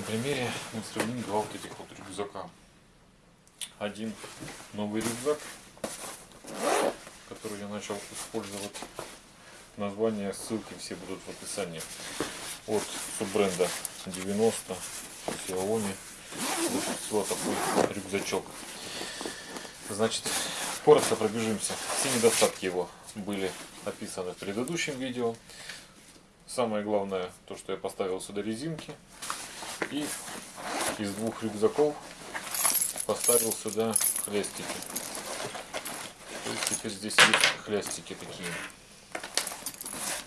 примере мы сравним два вот этих вот рюкзака. Один новый рюкзак, который я начал использовать. Название, ссылки все будут в описании. От суббренда 90 Xiaomi. Вот такой рюкзачок. Значит, коротко пробежимся. Все недостатки его были описаны в предыдущем видео. Самое главное, то, что я поставил сюда резинки. И из двух рюкзаков поставил сюда хлястики. То есть теперь здесь есть хлястики такие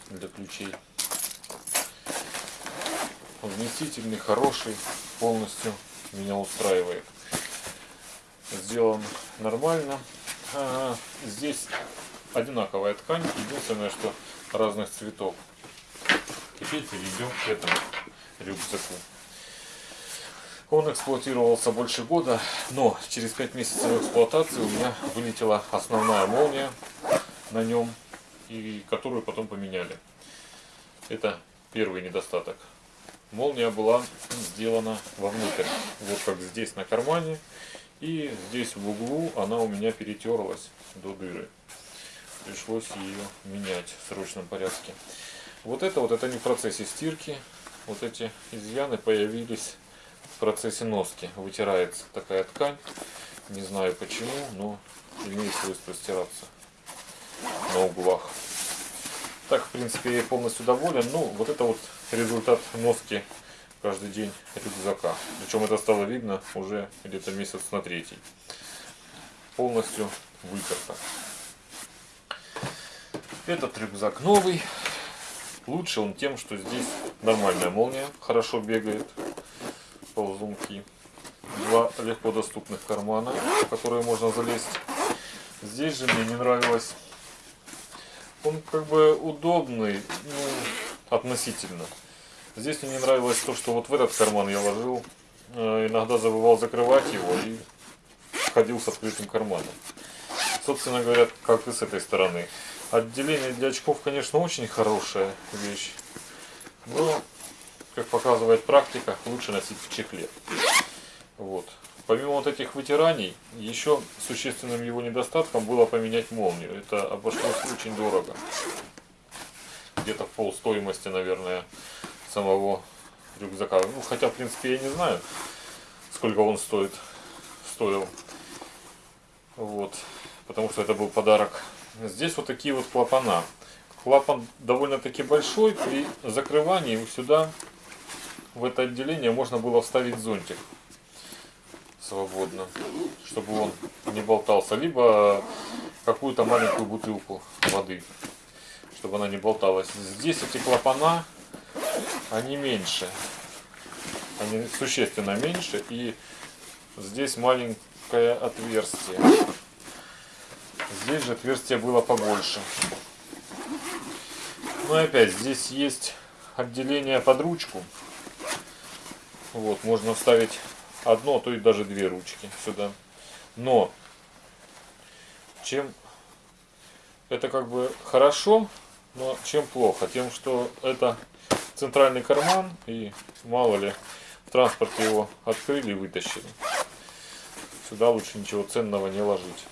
для ключей. Вместительный, хороший, полностью меня устраивает. Сделан нормально. А, здесь одинаковая ткань, единственное, что разных цветов. Теперь перейдем к этому рюкзаку. Он эксплуатировался больше года, но через 5 месяцев эксплуатации у меня вылетела основная молния на нем, и которую потом поменяли. Это первый недостаток. Молния была сделана вовнутрь, вот как здесь на кармане, и здесь в углу она у меня перетерлась до дыры. Пришлось ее менять в срочном порядке. Вот это вот это не в процессе стирки, вот эти изъяны появились в процессе носки. Вытирается такая ткань. Не знаю почему, но имеет свойство стираться на углах. Так, в принципе, я полностью доволен. Ну, вот это вот результат носки каждый день рюкзака. Причем это стало видно уже где-то месяц на третий. Полностью вытерто. Этот рюкзак новый. Лучше он тем, что здесь нормальная молния, хорошо бегает ползунки. Два легко доступных кармана, в которые можно залезть. Здесь же мне не нравилось. Он как бы удобный, ну, относительно. Здесь мне не нравилось то, что вот в этот карман я ложил. Э, иногда забывал закрывать его и ходил с открытым карманом. Собственно говоря, как и с этой стороны. Отделение для очков, конечно, очень хорошая вещь. Но как показывает практика, лучше носить в чехле. Вот. Помимо вот этих вытираний, еще существенным его недостатком было поменять молнию. Это обошлось очень дорого. Где-то пол стоимости, наверное, самого рюкзака. Ну, хотя, в принципе, я не знаю, сколько он стоит, стоил. Вот. Потому что это был подарок. Здесь вот такие вот клапана. Клапан довольно-таки большой. При закрывании сюда в это отделение можно было вставить зонтик свободно, чтобы он не болтался. Либо какую-то маленькую бутылку воды, чтобы она не болталась. Здесь эти клапана, они меньше. Они существенно меньше. И здесь маленькое отверстие. Здесь же отверстие было побольше. Ну и опять, здесь есть отделение под ручку. Вот, можно вставить одно, а то и даже две ручки сюда. Но, чем это как бы хорошо, но чем плохо? Тем, что это центральный карман, и мало ли, в транспорте его открыли и вытащили. Сюда лучше ничего ценного не ложить.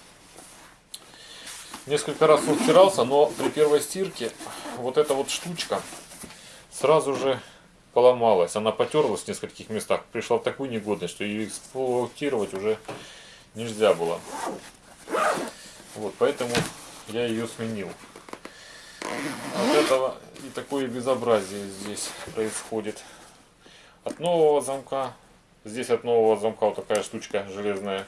Несколько раз он стирался, но при первой стирке вот эта вот штучка сразу же поломалась. Она потерлась в нескольких местах. Пришла в такую негодность, что ее эксплуатировать уже нельзя было. Вот, поэтому я ее сменил. От этого и такое безобразие здесь происходит. От нового замка, здесь от нового замка вот такая штучка железная,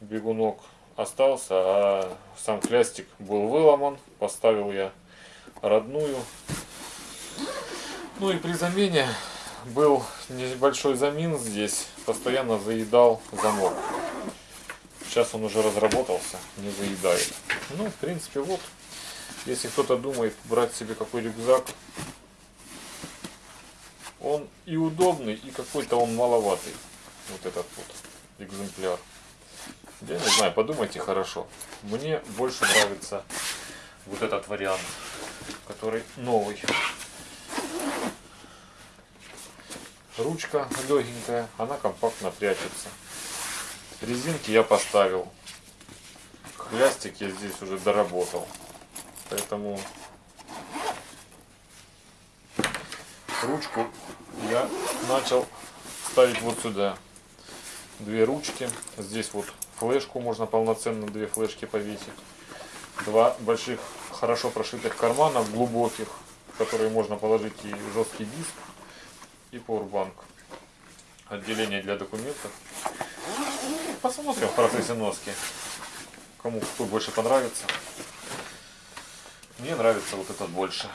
бегунок остался, а сам хлястик был выломан. Поставил я родную ну и при замене был небольшой замин здесь, постоянно заедал замок. Сейчас он уже разработался, не заедает. Ну, в принципе, вот, если кто-то думает брать себе какой рюкзак, он и удобный, и какой-то он маловатый. Вот этот вот экземпляр. Я не знаю, подумайте хорошо. Мне больше нравится вот этот вариант, который новый. Ручка легенькая, она компактно прячется. Резинки я поставил. Хлястик я здесь уже доработал. Поэтому ручку я начал ставить вот сюда. Две ручки. Здесь вот флешку можно полноценно две флешки повесить. Два больших хорошо прошитых кармана глубоких, в которые можно положить и жесткий диск, и powerbank. Отделение для документов. Посмотрим в процессе носки. Кому какой больше понравится. Мне нравится вот этот больше.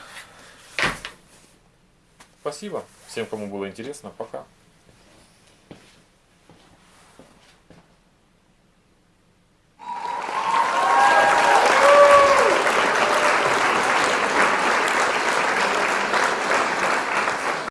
Спасибо всем, кому было интересно. Пока.